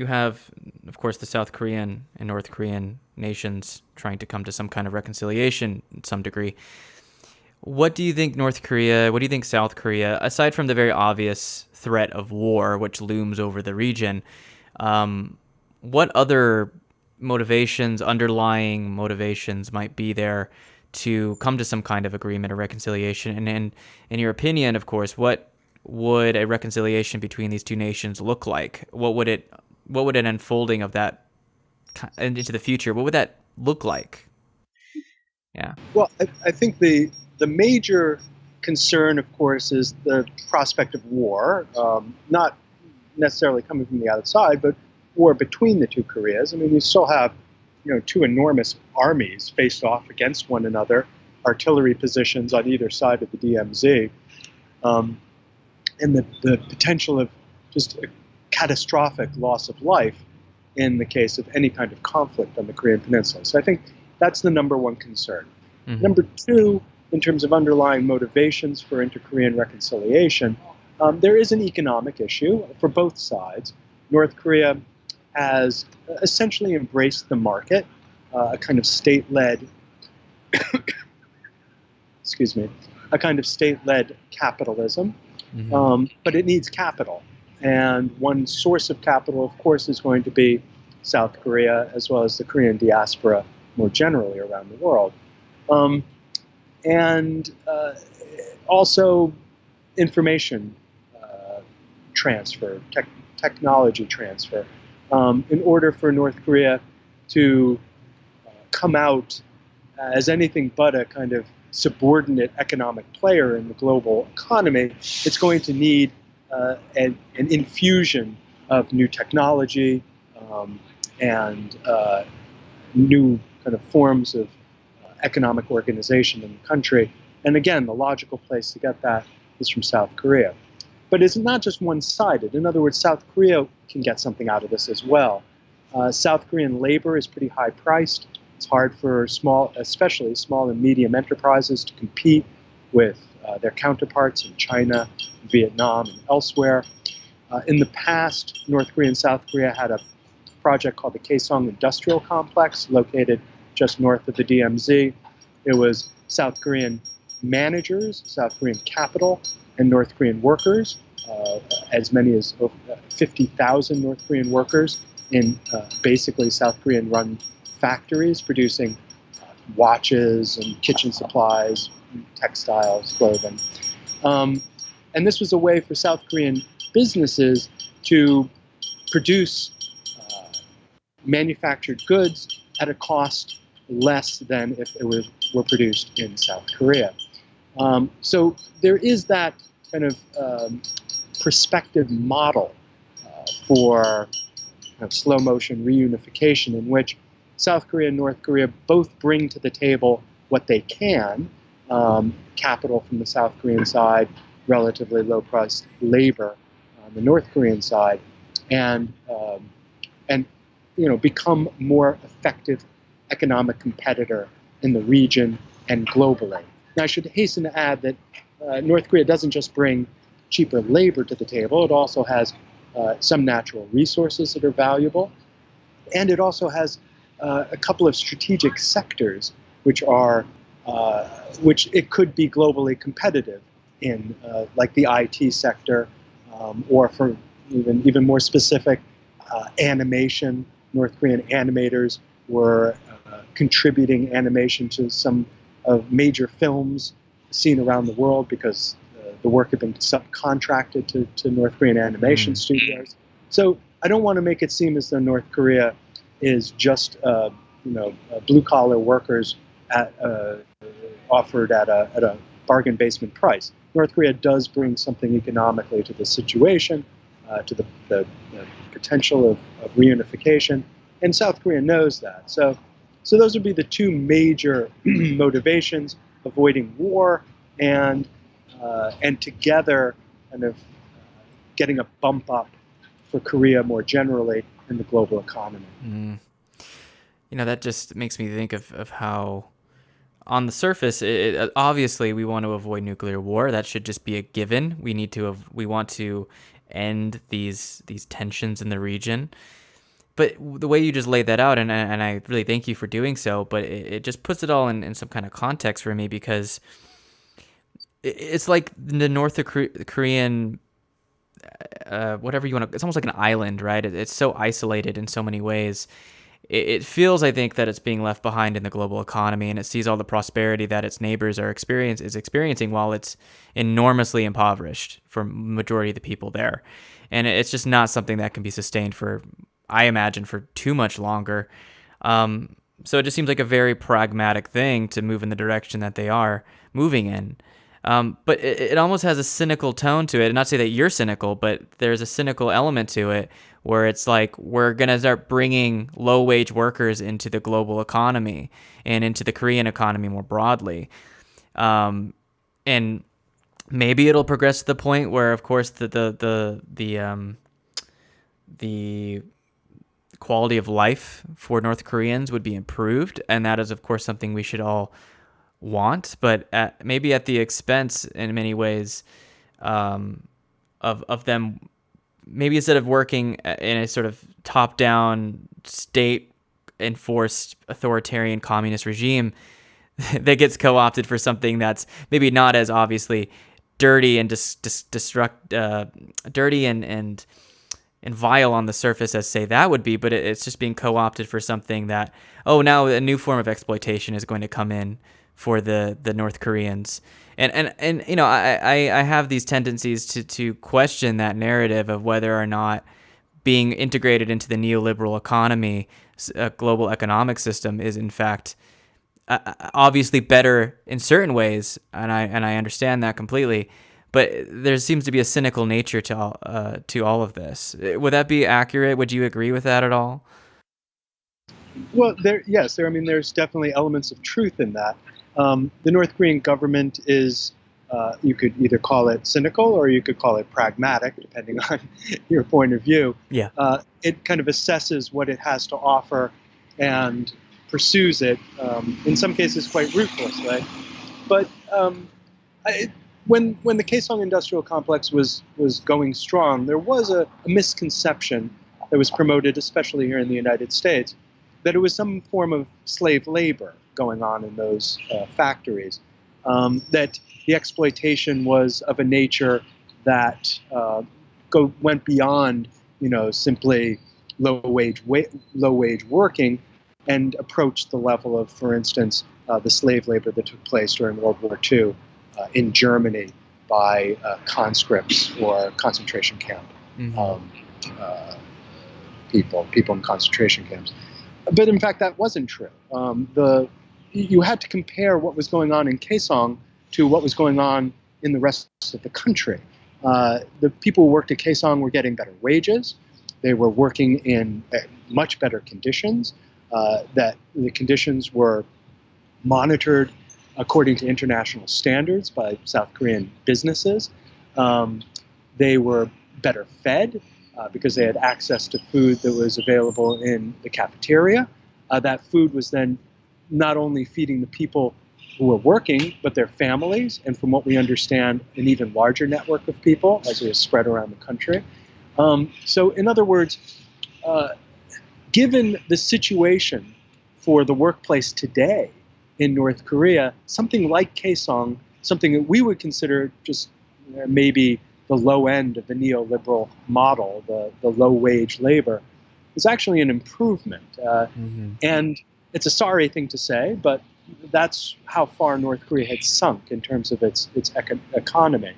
you have, of course, the South Korean and North Korean nations trying to come to some kind of reconciliation in some degree. What do you think North Korea, what do you think South Korea, aside from the very obvious threat of war which looms over the region, um, what other motivations, underlying motivations might be there to come to some kind of agreement or reconciliation? And, and in your opinion, of course, what would a reconciliation between these two nations look like? What would it, what would an unfolding of that into the future, what would that look like? Yeah. Well, I, I think the the major concern, of course, is the prospect of war, um, not necessarily coming from the outside, but war between the two Koreas. I mean, we still have, you know, two enormous armies faced off against one another, artillery positions on either side of the DMZ, um, and the, the potential of just catastrophic loss of life in the case of any kind of conflict on the Korean Peninsula. So I think that's the number one concern. Mm-hmm. Number two, in terms of underlying motivations for inter-Korean reconciliation, um, there is an economic issue for both sides. North Korea has essentially embraced the market, uh, a kind of state-led, excuse me, a kind of state-led capitalism, mm-hmm. um, but it needs capital. And one source of capital, of course, is going to be South Korea as well as the Korean diaspora more generally around the world. Um, and uh, also information uh, transfer, tech, technology transfer. Um, in order for North Korea to uh, come out as anything but a kind of subordinate economic player in the global economy, it's going to need uh, an, an, infusion of new technology um, and uh, new kind of forms of uh, economic organization in the country. And again, the logical place to get that is from South Korea. But it's not just one-sided. In other words, South Korea can get something out of this as well. Uh, South Korean labor is pretty high priced. It's hard for small, especially small and medium enterprises to compete with their counterparts in China, Vietnam, and elsewhere. Uh, in the past, North Korea and South Korea had a project called the Kaesong Industrial Complex, located just north of the DMZ. It was South Korean managers, South Korean capital, and North Korean workers, uh, as many as 50,000 North Korean workers in uh, basically South Korean run factories producing uh, watches and kitchen supplies, textiles, clothing. Um, and this was a way for South Korean businesses to produce uh, manufactured goods at a cost less than if it was, were produced in South Korea. Um, so there is that kind of um, perspective model uh, for kind of slow motion reunification in which South Korea and North Korea both bring to the table what they can, um, capital from the South Korean side, relatively low priced labor on the North Korean side, and um, and you know become more effective economic competitor in the region and globally. Now, I should hasten to add that uh, North Korea doesn't just bring cheaper labor to the table, it also has uh, some natural resources that are valuable, and it also has uh, a couple of strategic sectors which are uh, which it could be globally competitive in, uh, like the IT sector, um, or for even even more specific, uh, animation. North Korean animators were contributing animation to some of major films seen around the world because uh, the work had been subcontracted to, to North Korean animation mm. studios. So I don't want to make it seem as though North Korea is just uh, you know uh, blue collar workers at, uh, offered at a, at a bargain basement price. North Korea does bring something economically to the situation, uh, to the, the, the potential of, of reunification, and South Korea knows that. So so those would be the two major motivations, avoiding war and, uh, and together kind of getting a bump up for Korea more generally in the global economy. Mm. You know, that just makes me think of, of how on the surface, it, it, obviously we want to avoid nuclear war. That should just be a given. We need to, have we want to end these, these tensions in the region. but the way you just laid that out, and and I really thank you for doing so. But it, it just puts it all in, in some kind of context for me because it's like the North Korean, uh, whatever you want to. It's almost like an island, right? it's so isolated in so many ways. It, feels, I think, that it's being left behind in the global economy, and it sees all the prosperity that its neighbors are experience is experiencing, while it's enormously impoverished for majority of the people there. And it's just not something that can be sustained for, I imagine, for too much longer. Um, so it just seems like a very pragmatic thing to move in the direction that they are moving in. Um, but it, it, almost has a cynical tone to it. And not to say that you're cynical, but there's a cynical element to it where it's like we're going to start bringing low wage workers into the global economy and into the Korean economy more broadly. Um, and maybe it'll progress to the point where, of course, the, the, the, the, um, the quality of life for North Koreans would be improved. And that is, of course, something we should all want, but at, maybe at the expense in many ways um, of of them. Maybe instead of working in a sort of top down state enforced authoritarian communist regime that gets co opted for something that's maybe not as obviously dirty and dis, dis, destruct uh, dirty and and and vile on the surface as say that would be, but it's just being co-opted for something that oh now a new form of exploitation is going to come in for the the North Koreans. And and and you know, I I, I have these tendencies to to question that narrative of whether or not being integrated into the neoliberal economy, a global economic system, is in fact uh, uh, obviously better in certain ways, and I and I understand that completely. But there seems to be a cynical nature to all, uh, to all of this. Would that be accurate? Would you agree with that at all? Well, there, yes, there. I mean, there's definitely elements of truth in that. Um, the North Korean government is, uh, you could either call it cynical or you could call it pragmatic, depending on your point of view. Yeah. Uh, it kind of assesses what it has to offer and pursues it, um, in some cases quite ruthlessly. But um, I, when, when the Kaesong Industrial Complex was, was going strong, there was a, a misconception that was promoted, especially here in the United States, that it was some form of slave labor going on in those uh, factories. Um, that the exploitation was of a nature that uh, go, went beyond, you know, simply low wage wa- low wage working, and approached the level of, for instance, uh, the slave labor that took place during World War II uh, in Germany by uh, conscripts or concentration camp mm-hmm. um, uh, people, people in concentration camps. But in fact, that wasn't true. Um, the you had to compare what was going on in Kaesong to what was going on in the rest of the country. Uh, the people who worked at Kaesong were getting better wages. They were working in uh, much better conditions. Uh, that the conditions were monitored according to international standards by South Korean businesses. Um, they were better fed uh, because they had access to food that was available in the cafeteria. Uh, that food was then not only feeding the people who were working, but their families, and from what we understand, an even larger network of people as it was spread around the country. Um, so, in other words, uh, given the situation for the workplace today in North Korea, something like Kaesong, something that we would consider just uh, maybe the low end of the neoliberal model, the, the low wage labor, is actually an improvement. Uh, mm-hmm. And it's a sorry thing to say, but that's how far North Korea had sunk in terms of its its eco- economy.